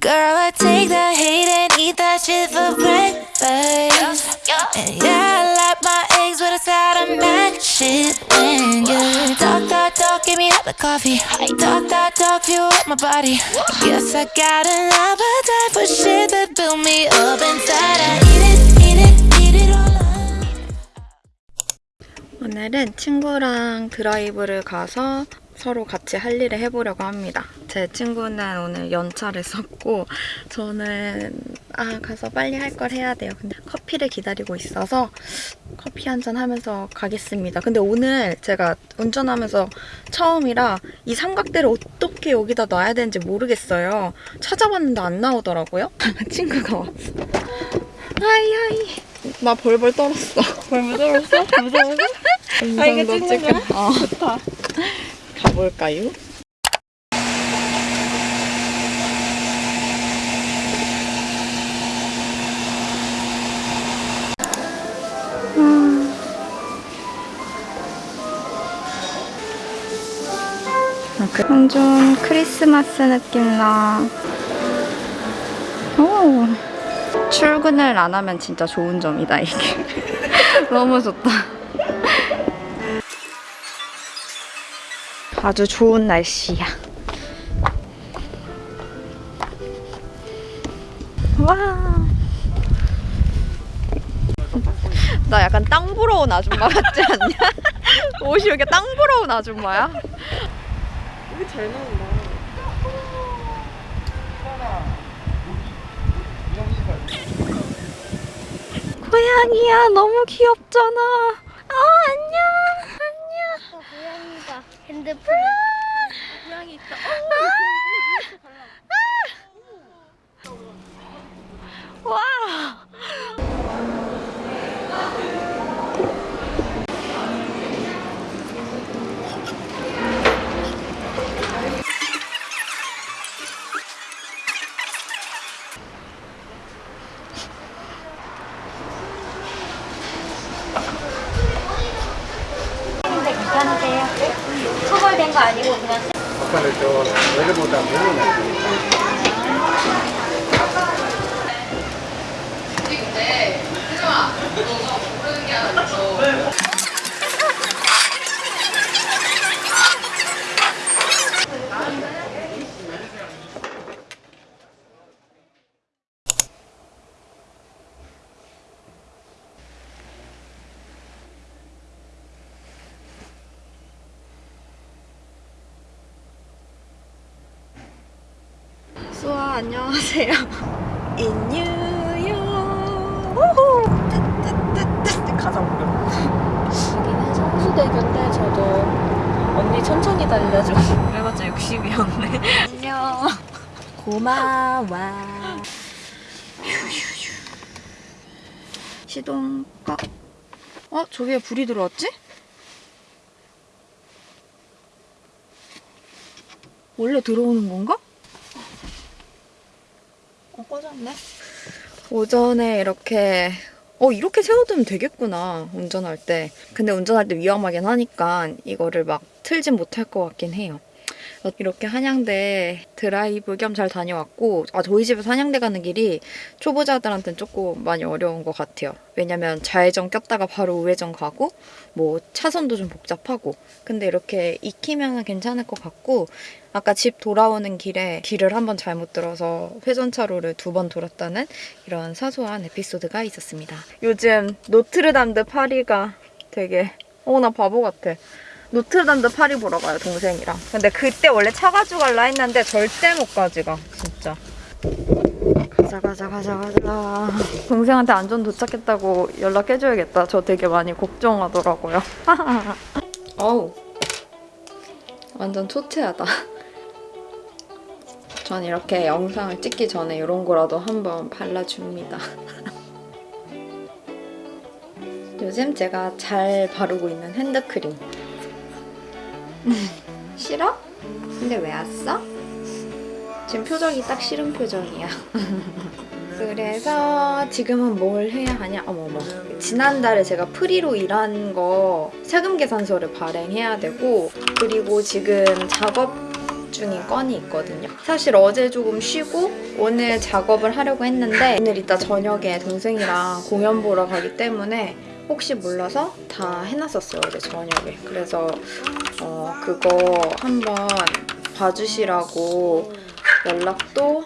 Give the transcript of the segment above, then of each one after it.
Girl, I take the hate and eat that shit for breakfast. And yeah, I like my eggs with a side of mac shit. And you talk, talk, talk, give me up the coffee. Talk, talk, talk, fuel up my body. Guess I got an appetite for shit that build me up inside. I eat it, eat it, eat it all up. 오늘은 친구랑 드라이브를 가서 서로 같이 할 일을 해보려고 합니다. 제 친구는 오늘 연차를 썼고 저는 아 가서 빨리 할 걸 해야 돼요. 근데 커피를 기다리고 있어서 커피 한 잔 하면서 가겠습니다. 근데 오늘 제가 운전하면서 처음이라 이 삼각대를 어떻게 여기다 놔야 되는지 모르겠어요. 찾아봤는데 안 나오더라고요. 친구가 왔어. Hi hi. 나 벌벌 떨었어. 벌물 떨었어? 무서워서? 아, 이게 찍는 거야? 어. 좋다. 가볼까요? 완전 크리스마스 느낌 나. 오. 출근을 안 하면 진짜 좋은 점이다 이게. 너무 좋다. 아주 좋은 날씨야. 와. 나 약간 땅 보러 온 아줌마 같지 않냐? 옷이 왜 이렇게 땅 보러 온 아줌마야? 이게 잘 나온다. 고양이야 너무 귀엽잖아. 어. 안녕. 고양이가 핸드폰 고양이 있다. 와. 근데 괜찮으세요? 처벌된 거 아니고 그냥 아까는 저 원래보다 너무 낮으니까 수아 안녕하세요. In New York. 가자 우리. 여기는 성수대교인데 저도 언니 천천히 달려줘. 그래봤자 60이었네. 안녕. 고마워. 휴휴휴. 시동 꺼. 어? 저기에 불이 들어왔지? 원래 들어오는 건가? 어, 꺼졌네. 오전에 이렇게 어 이렇게 세워두면 되겠구나 운전할 때. 근데 운전할 때 위험하긴 하니까 이거를 막 틀진 못할 것 같긴 해요. 어, 이렇게 한양대 드라이브 겸 잘 다녀왔고 아 저희 집에서 한양대 가는 길이 초보자들한테는 조금 많이 어려운 것 같아요. 왜냐면 좌회전 꼈다가 바로 우회전 가고 뭐 차선도 좀 복잡하고 근데 이렇게 익히면 괜찮을 것 같고 아까 집 돌아오는 길에 길을 한번 잘못 들어서 회전차로를 두 번 돌았다는 이런 사소한 에피소드가 있었습니다. 요즘 노트르담 드 파리가 되게 어 나 바보 같아. 노트르담드 파리 보러 가요 동생이랑. 근데 그때 원래 차 가지고 갈라 했는데 절대 못 가지가 진짜. 가자 가자 가자 가자. 동생한테 안전 도착했다고 연락해줘야겠다. 저 되게 많이 걱정하더라고요. 어우 완전 초췌하다. 전 이렇게 영상을 찍기 전에 이런 거라도 한번 발라줍니다. 요즘 제가 잘 바르고 있는 핸드크림. 싫어? 근데 왜 왔어? 지금 표정이 딱 싫은 표정이야. 그래서 지금은 뭘 해야 하냐? 어머머. 지난달에 제가 프리로 일한 거 세금 계산서를 발행해야 되고 그리고 지금 작업 중인 건이 있거든요. 사실 어제 조금 쉬고 오늘 작업을 하려고 했는데 오늘 이따 저녁에 동생이랑 공연 보러 가기 때문에 혹시 몰라서 다 해놨었어요 어제 저녁에. 그래서 어, 그거 한번 봐주시라고 연락도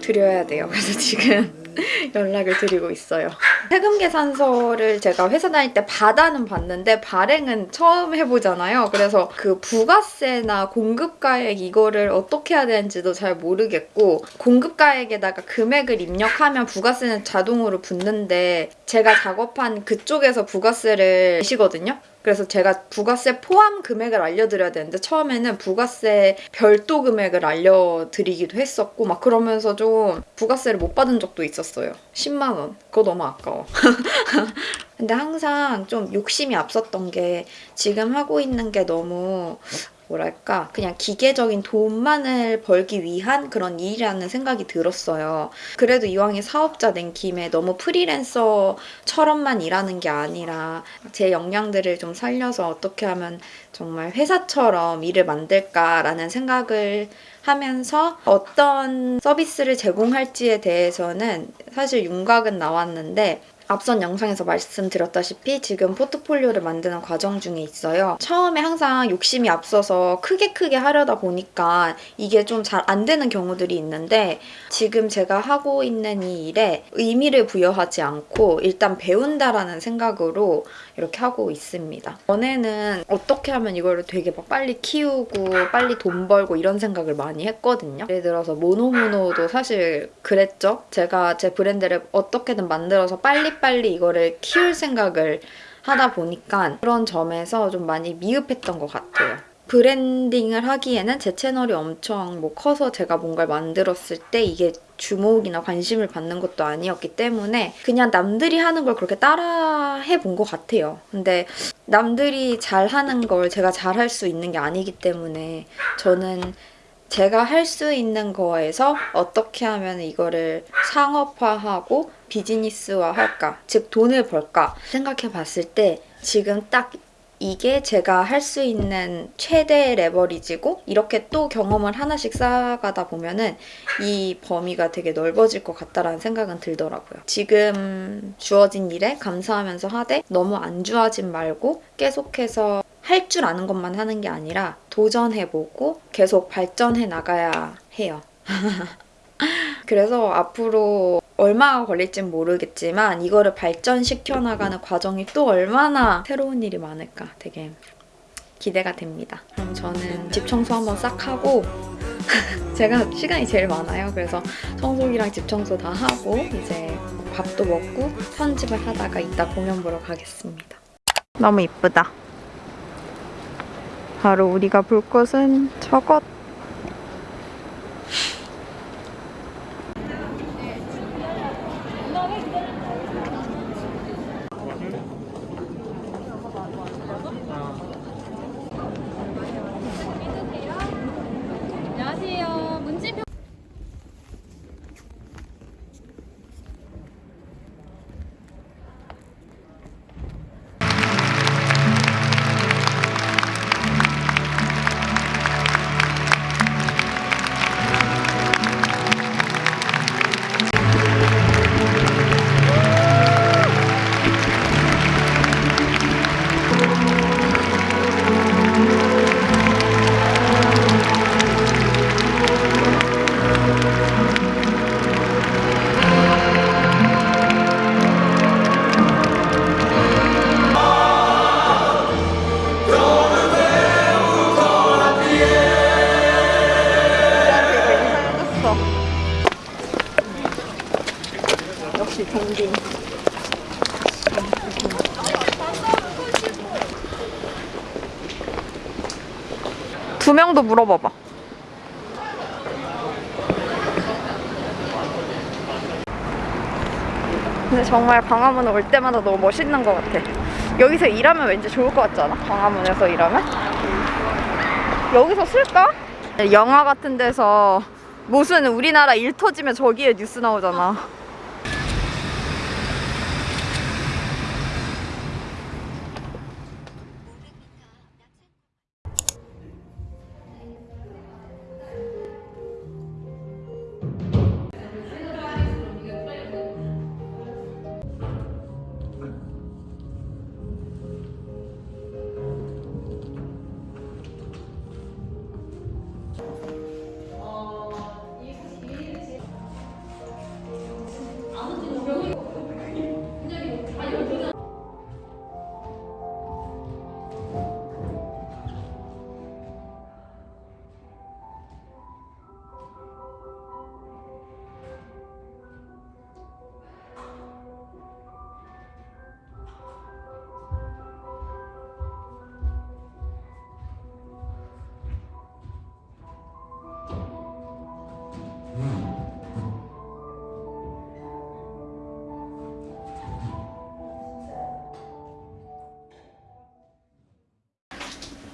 드려야 돼요. 그래서 지금 연락을 드리고 있어요. 세금 계산서를 제가 회사 다닐 때 받아는 봤는데 발행은 처음 해보잖아요. 그래서 그 부가세나 공급가액 이거를 어떻게 해야 되는지도 잘 모르겠고 공급가액에다가 금액을 입력하면 부가세는 자동으로 붙는데 제가 작업한 그쪽에서 부가세를 내시거든요. 그래서 제가 부가세 포함 금액을 알려드려야 되는데 처음에는 부가세 별도 금액을 알려드리기도 했었고 막 그러면서 좀 부가세를 못 받은 적도 있었어요. 10만 원. 그거 너무 아까워. 근데 항상 좀 욕심이 앞섰던 게 지금 하고 있는 게 너무 뭐랄까 그냥 기계적인 돈만을 벌기 위한 그런 일이라는 생각이 들었어요. 그래도 이왕에 사업자 낸 김에 너무 프리랜서처럼만 일하는 게 아니라 제 역량들을 좀 살려서 어떻게 하면 정말 회사처럼 일을 만들까라는 생각을 하면서 어떤 서비스를 제공할지에 대해서는 사실 윤곽은 나왔는데 앞선 영상에서 말씀드렸다시피 지금 포트폴리오를 만드는 과정 중에 있어요. 처음에 항상 욕심이 앞서서 크게 크게 하려다 보니까 이게 좀 잘 안 되는 경우들이 있는데 지금 제가 하고 있는 이 일에 의미를 부여하지 않고 일단 배운다라는 생각으로 이렇게 하고 있습니다. 전에는 어떻게 하면 이거를 되게 막 빨리 키우고 빨리 돈 벌고 이런 생각을 많이 했거든요. 예를 들어서 모노모노도 사실 그랬죠. 제가 제 브랜드를 어떻게든 만들어서 빨리 빨리 이거를 키울 생각을 하다 보니까 그런 점에서 좀 많이 미흡했던 것 같아요. 브랜딩을 하기에는 제 채널이 엄청 뭐 커서 제가 뭔가를 만들었을 때 이게 주목이나 관심을 받는 것도 아니었기 때문에 그냥 남들이 하는 걸 그렇게 따라 해 본 것 같아요. 근데 남들이 잘 하는 걸 제가 잘 할 수 있는 게 아니기 때문에 저는 제가 할 수 있는 거에서 어떻게 하면 이거를 상업화하고 비즈니스화 할까, 즉 돈을 벌까 생각해 봤을 때 지금 딱 이게 제가 할 수 있는 최대 레버리지고 이렇게 또 경험을 하나씩 쌓아가다 보면은 이 범위가 되게 넓어질 것 같다라는 생각은 들더라고요. 지금 주어진 일에 감사하면서 하되 너무 안주하진 말고 계속해서 할 줄 아는 것만 하는 게 아니라 도전해보고 계속 발전해 나가야 해요. 그래서 앞으로 얼마가 걸릴진 모르겠지만 이거를 발전시켜 나가는 과정이 또 얼마나 새로운 일이 많을까 되게 기대가 됩니다. 그럼 저는 집 청소 한번 싹 하고 제가 시간이 제일 많아요. 그래서 청소기랑 집 청소 다 하고 이제 밥도 먹고 편집을 하다가 이따 공연 보러 가겠습니다. 너무 이쁘다. 바로 우리가 볼 곳은 저것. 두 명도 물어봐봐. 근데 정말 광화문 올 때마다 너무 멋있는 것 같아. 여기서 일하면 왠지 좋을 것 같지 않아? 광화문에서 일하면? 여기서 쓸까? 영화 같은 데서 무슨 우리나라 일 터지면 저기에 뉴스 나오잖아.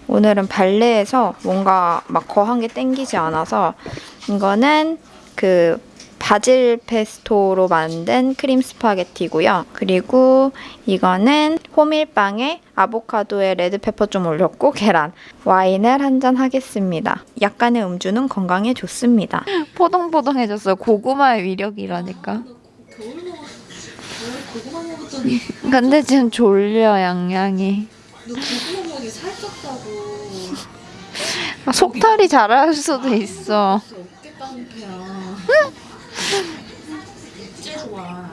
오늘은 발레에서 뭔가 막 거한 게 땡기지 않아서 이거는 그 바질 페스토로 만든 크림 스파게티고요. 그리고 이거는 호밀빵에 아보카도에 red pepper 좀 올렸고 계란. 와인을 한 잔 하겠습니다. 약간의 음주는 건강에 좋습니다. 포동포동해졌어요. 고구마의 위력이라니까. 근데 지금 졸려 양양이. 살쪘다고. 아, 속탈이 잘할 수도 있어. 깡패야. 찌르와.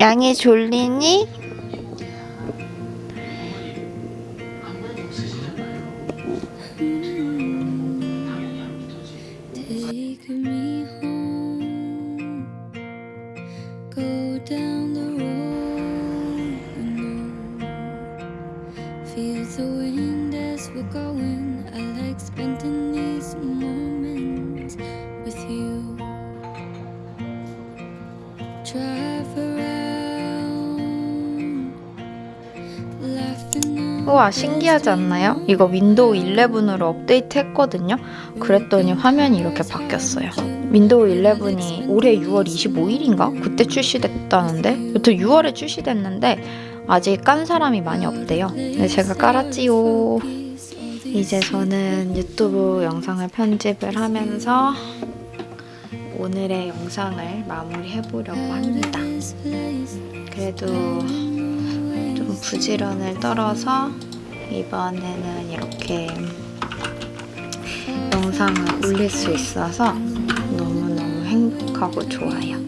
양이 졸리니? 우와 신기하지 않나요? 이거 윈도우 11으로 업데이트 했거든요. 그랬더니 화면이 이렇게 바뀌었어요. 윈도우 11이 올해 6월 25일인가? 그때 출시됐다는데 여튼 6월에 출시됐는데 아직 깐 사람이 많이 없대요. 근데 제가 깔았지요. 이제 저는 유튜브 영상을 편집을 하면서 오늘의 영상을 마무리해 보려고 합니다. 그래도 좀 부지런을 떨어서 이번에는 이렇게 영상을 올릴 수 있어서 너무너무 행복하고 좋아요.